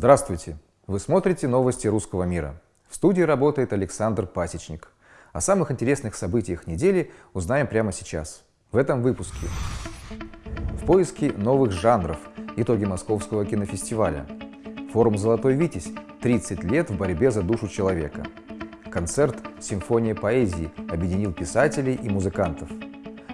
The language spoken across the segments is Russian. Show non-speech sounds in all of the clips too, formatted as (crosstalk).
Здравствуйте! Вы смотрите новости русского мира. В студии работает Александр Пасечник. О самых интересных событиях недели узнаем прямо сейчас, в этом выпуске. В поиске новых жанров. Итоги Московского кинофестиваля. Форум «Золотой Витязь» 30 лет в борьбе за душу человека. Концерт «Симфония поэзии» объединил писателей и музыкантов.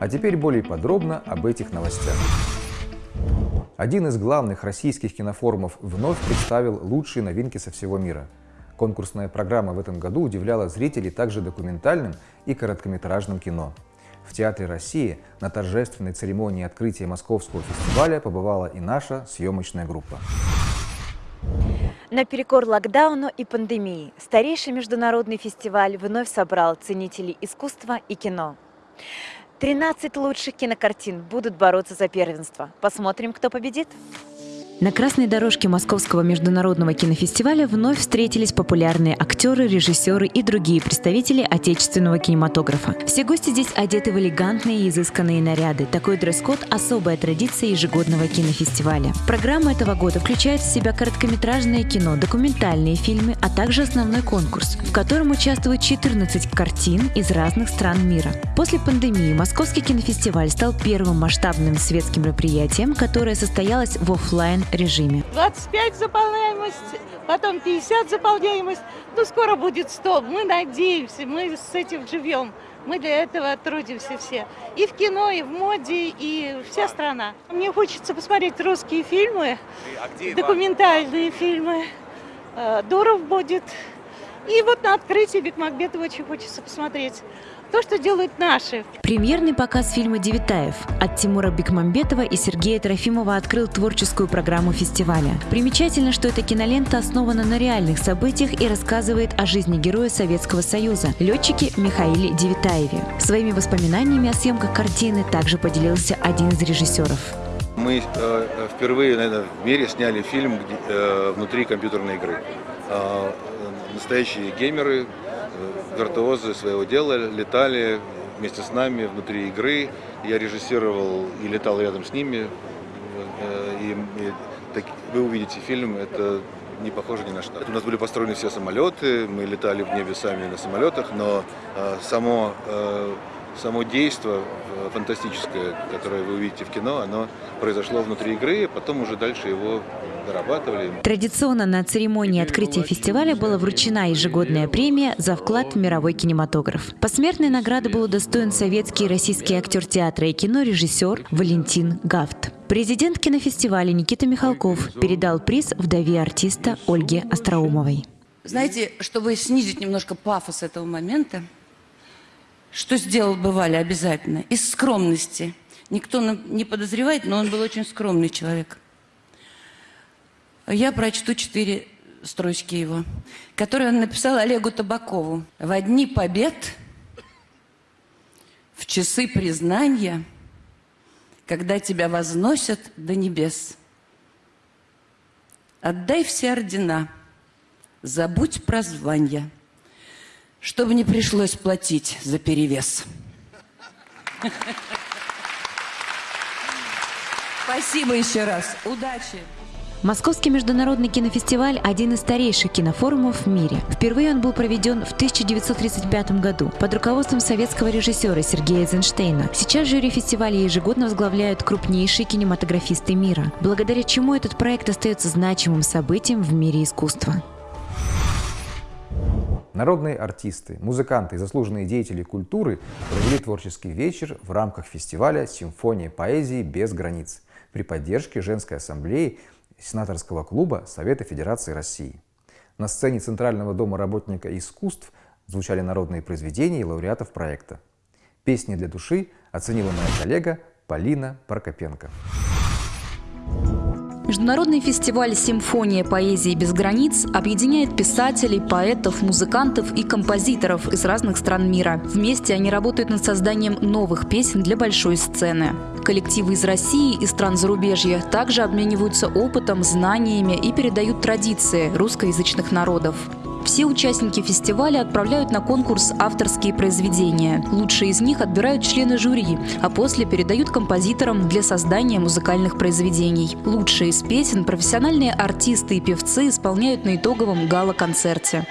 А теперь более подробно об этих новостях. Один из главных российских кинофорумов вновь представил лучшие новинки со всего мира. Конкурсная программа в этом году удивляла зрителей также документальным и короткометражным кино. В Театре России на торжественной церемонии открытия Московского фестиваля побывала и наша съемочная группа. Наперекор локдауну и пандемии старейший международный фестиваль вновь собрал ценителей искусства и кино. 13 лучших кинокартин будут бороться за первенство. Посмотрим, кто победит. На красной дорожке Московского международного кинофестиваля вновь встретились популярные актеры, режиссеры и другие представители отечественного кинематографа. Все гости здесь одеты в элегантные и изысканные наряды. Такой дресс-код – особая традиция ежегодного кинофестиваля. Программа этого года включает в себя короткометражное кино, документальные фильмы, а также основной конкурс, в котором участвуют 14 картин из разных стран мира. После пандемии Московский кинофестиваль стал первым масштабным светским мероприятием, которое состоялось в офлайн режиме. 25 заполняемость, потом 50 заполняемость, ну скоро будет 100. Мы надеемся, мы с этим живем. Мы для этого трудимся все. И в кино, и в моде, и вся страна. Мне хочется посмотреть русские фильмы, а документальные фильмы. Э, Дуров будет. И вот на открытии Бекмамбетова очень хочется посмотреть то, что делают наши. Премьерный показ фильма «Девитаев» от Тимура Бекмамбетова и Сергея Трофимова открыл творческую программу фестиваля. Примечательно, что эта кинолента основана на реальных событиях и рассказывает о жизни героя Советского Союза, летчике Михаиле Девитаеве. Своими воспоминаниями о съемках картины также поделился один из режиссеров. Мы э, впервые, наверное, в мире сняли фильм где, э, внутри компьютерной игры. Э, настоящие геймеры виртуозы своего дела летали вместе с нами внутри игры. Я режиссировал и летал рядом с ними. Э, и, и так, вы увидите фильм, это не похоже ни на что. У нас были построены все самолеты, мы летали в небе сами на самолетах, но э, само, э, само действие фантастическое, которое вы увидите в кино, оно произошло внутри игры, потом уже дальше его дорабатывали. Традиционно на церемонии открытия фестиваля была вручена ежегодная премия за вклад в мировой кинематограф. Посмертной награды был удостоен советский и российский актер театра и кино, режиссер Валентин Гафт. Президент кинофестиваля Никита Михалков передал приз вдове артиста Ольге Остроумовой. Знаете, чтобы снизить немножко пафос этого момента, что сделал бы Валя обязательно? Из скромности. Никто не подозревает, но он был очень скромный человек. Я прочту четыре строчки его, которые он написал Олегу Табакову. «В дни побед, в часы признания, когда тебя возносят до небес, отдай все ордена, забудь про звания, чтобы не пришлось платить за перевес». Спасибо еще раз. Удачи! Московский международный кинофестиваль – один из старейших кинофорумов в мире. Впервые он был проведен в 1935 году под руководством советского режиссера Сергея Эйзенштейна. Сейчас жюри фестиваля ежегодно возглавляют крупнейшие кинематографисты мира, благодаря чему этот проект остается значимым событием в мире искусства. Народные артисты, музыканты и заслуженные деятели культуры провели творческий вечер в рамках фестиваля «Симфония поэзии без границ» при поддержке Женской ассамблеи сенаторского клуба Совета Федерации России. На сцене Центрального дома работника искусств звучали народные произведения и лауреатов проекта. Песни для души оценила моя коллега Полина Прокопенко. Международный фестиваль «Симфония поэзии без границ» объединяет писателей, поэтов, музыкантов и композиторов из разных стран мира. Вместе они работают над созданием новых песен для большой сцены. Коллективы из России и стран зарубежья также обмениваются опытом, знаниями и передают традиции русскоязычных народов. Все участники фестиваля отправляют на конкурс авторские произведения. Лучшие из них отбирают члены жюри, а после передают композиторам для создания музыкальных произведений. Лучшие из песен профессиональные артисты и певцы исполняют на итоговом гала-концерте.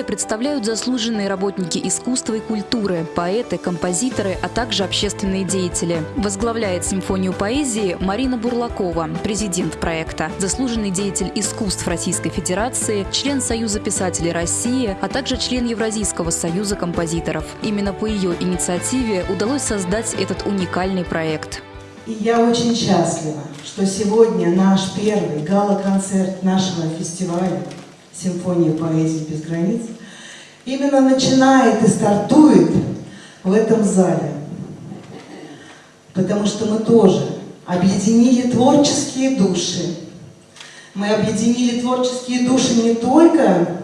Фестиваля представляют заслуженные работники искусства и культуры, поэты, композиторы, а также общественные деятели. Возглавляет симфонию поэзии Марина Бурлакова, президент проекта, заслуженный деятель искусств Российской Федерации, член Союза писателей России, а также член Евразийского союза композиторов. Именно по ее инициативе удалось создать этот уникальный проект. И я очень счастлива, что сегодня наш первый гала-концерт нашего фестиваля симфония поэзии без границ, именно начинает и стартует в этом зале. Потому что мы тоже объединили творческие души. Мы объединили творческие души не только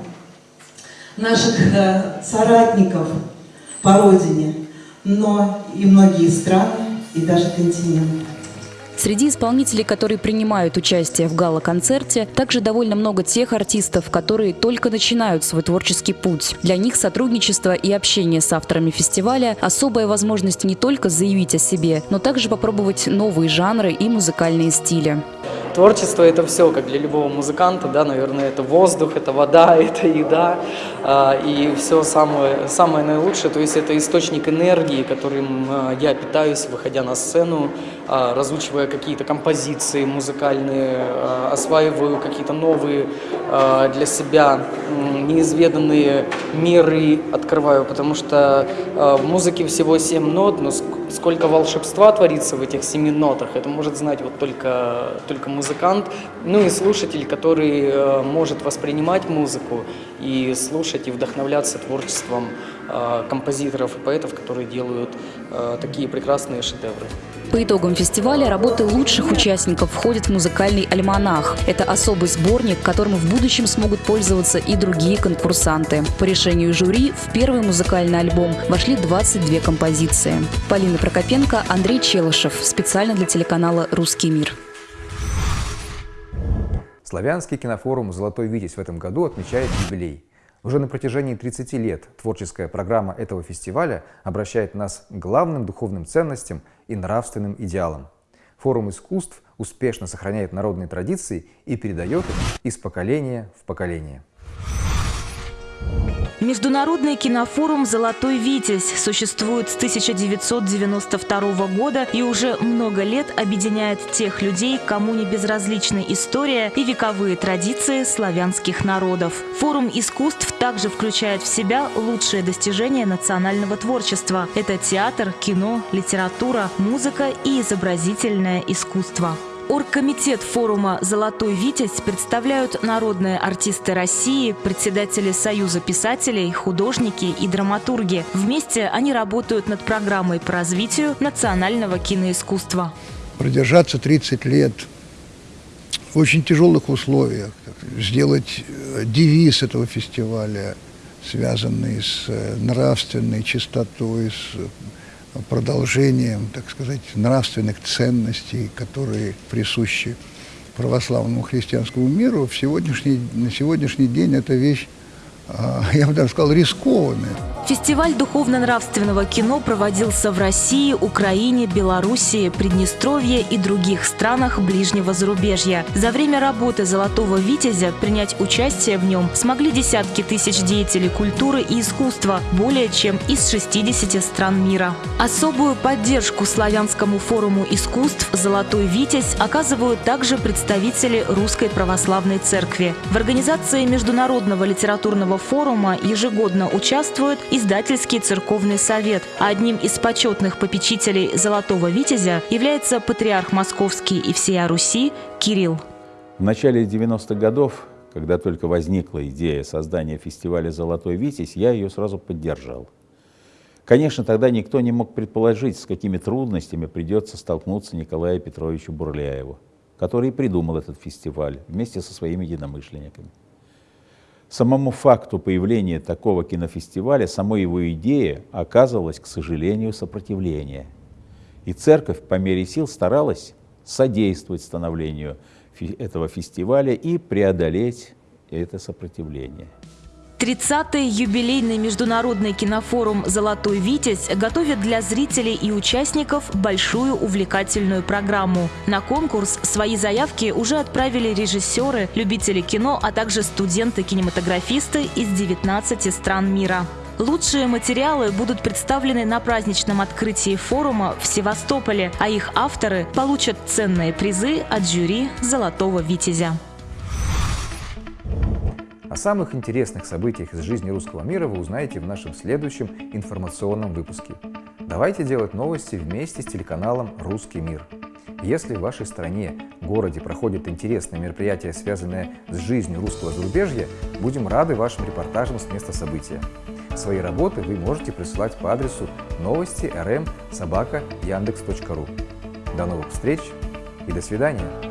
наших э, соратников по родине, но и многие страны и даже континенты. Среди исполнителей, которые принимают участие в гала-концерте, также довольно много тех артистов, которые только начинают свой творческий путь. Для них сотрудничество и общение с авторами фестиваля – особая возможность не только заявить о себе, но также попробовать новые жанры и музыкальные стили. Творчество – это все, как для любого музыканта, да, наверное, это воздух, это вода, (laughs) это еда, а, и все самое, самое наилучшее, то есть это источник энергии, которым а, я питаюсь, выходя на сцену, а, разучивая какие-то композиции музыкальные, осваиваю какие-то новые для себя неизведанные миры открываю, потому что в музыке всего семь нот, но сколько волшебства творится в этих семи нотах, это может знать вот только, только музыкант, ну и слушатель, который э, может воспринимать музыку и слушать и вдохновляться творчеством э, композиторов и поэтов, которые делают э, такие прекрасные шедевры. По итогам фестиваля работы лучших участников входят в музыкальный альманах. Это особый сборник, которым в будущем смогут пользоваться и другие конкурсанты. По решению жюри в первый музыкальный альбом вошли 22 композиции. Полина Прокопенко, Андрей Челышев. Специально для телеканала «Русский мир». Славянский кинофорум «Золотой Витязь» в этом году отмечает юбилей. Уже на протяжении 30 лет творческая программа этого фестиваля обращает нас к главным духовным ценностям и нравственным идеалам. Форум искусств успешно сохраняет народные традиции и передает их из поколения в поколение. Международный кинофорум «Золотой Витязь» существует с 1992 года и уже много лет объединяет тех людей, кому не безразлична история и вековые традиции славянских народов. Форум искусств также включает в себя лучшие достижения национального творчества. Это театр, кино, литература, музыка и изобразительное искусство. Оргкомитет форума «Золотой Витязь» представляют народные артисты России, председатели Союза писателей, художники и драматурги. Вместе они работают над программой по развитию национального киноискусства. Продержаться 30 лет в очень тяжелых условиях, сделать э, девиз этого фестиваля, связанный с э, нравственной чистотой, с продолжением, так сказать, нравственных ценностей, которые присущи православному христианскому миру, в сегодняшний, на сегодняшний день эта вещь а, я бы даже сказал, рискованные. Фестиваль духовно-нравственного кино проводился в России, Украине, Белоруссии, Приднестровье и других странах ближнего зарубежья. За время работы «Золотого Витязя» принять участие в нем смогли десятки тысяч деятелей культуры и искусства более чем из 60 стран мира. Особую поддержку славянскому форуму искусств «Золотой Витязь» оказывают также представители Русской Православной Церкви. В организации Международного литературного форума ежегодно участвует Издательский церковный совет, а одним из почетных попечителей «Золотого Витязя» является патриарх Московский и всея Руси Кирилл. В начале 90-х годов, когда только возникла идея создания фестиваля «Золотой Витязь», я ее сразу поддержал. Конечно, тогда никто не мог предположить, с какими трудностями придется столкнуться Николаю Петровичу Бурляеву, который придумал этот фестиваль вместе со своими единомышленниками. Самому факту появления такого кинофестиваля, самой его идея оказывалась, к сожалению, сопротивление. И церковь по мере сил старалась содействовать становлению этого фестиваля и преодолеть это сопротивление. 30-й юбилейный международный кинофорум «Золотой Витязь» готовит для зрителей и участников большую увлекательную программу. На конкурс свои заявки уже отправили режиссеры, любители кино, а также студенты-кинематографисты из 19 стран мира. Лучшие материалы будут представлены на праздничном открытии форума в Севастополе, а их авторы получат ценные призы от жюри «Золотого Витязя». О самых интересных событиях из жизни русского мира вы узнаете в нашем следующем информационном выпуске. Давайте делать новости вместе с телеканалом «Русский мир». Если в вашей стране, городе проходят интересные мероприятия, связанные с жизнью русского зарубежья, будем рады вашим репортажам с места события. Свои работы вы можете присылать по адресу новости rm собака яндекс.ру. До новых встреч и до свидания!